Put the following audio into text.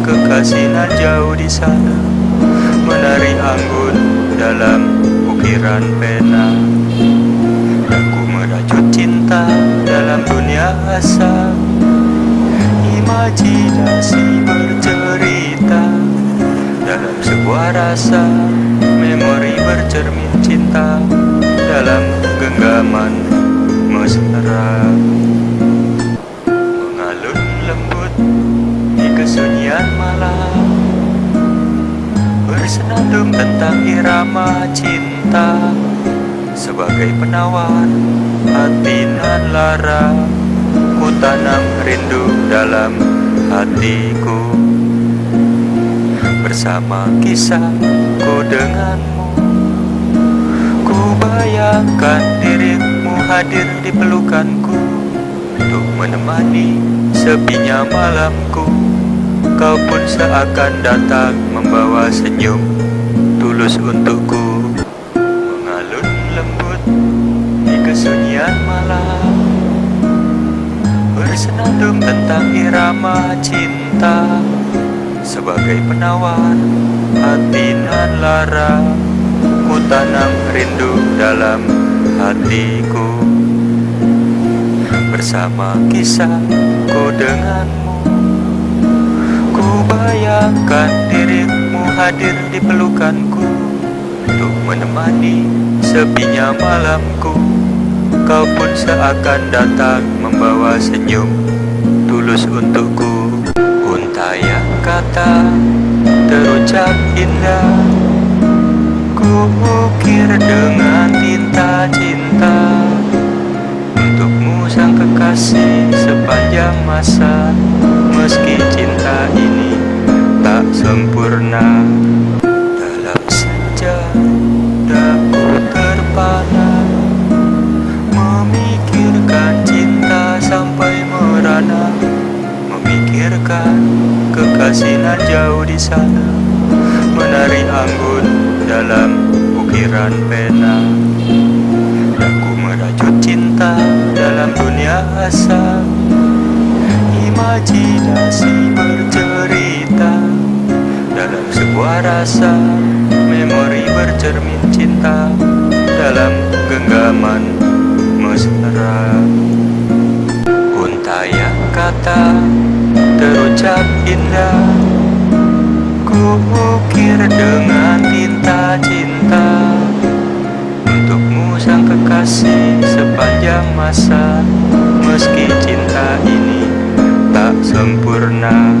kekasinan jauh di sana Menari anggun dalam ukiran pena. Aku merajut cinta dalam dunia asa Imajinasi bercerita. Dalam sebuah rasa Memori bercermin cinta Dalam genggaman mesra Bersenandung tentang irama cinta. Sebagai penawar hati nan lara Ku tanam rindu dalam hatiku. Bersama kisahku denganmu Ku bayangkan dirimu hadir di pelukanku. Untuk menemani sepinya malamku Kau pun seakan datang membawa senyum Tulus untukku. Mengalun lembut di kesunyian malam. Bersenandung tentang irama cinta Sebagai penawar hati nan lara. Ku tanam rindu dalam hatiku. Bersama kisahku denganmu Ku bayangkan dirimu hadir di pelukanku Untuk menemani sepinya malamku. Kau pun seakan datang membawa senyum Tulus untukku. Untaian kata terucap indah. Ku ukir dengan tinta cinta Untukmu sang kekasih sepanjang masa. Meski cinta ini tak sempurna. Dalam senja daku terpana Memikirkan cinta sampai merana Memikirkan kekasinan jauh di sana Menari anggun dalam ukiran pena. Aku merajut cinta dalam dunia asa Imajinasi sebuah rasa Memori bercermin cinta Dalam genggaman mesra. Untayan kata terucap indah Ku ukir dengan tinta cinta. Untukmu sang kekasih sepanjang masa Meski cinta ini tak sempurna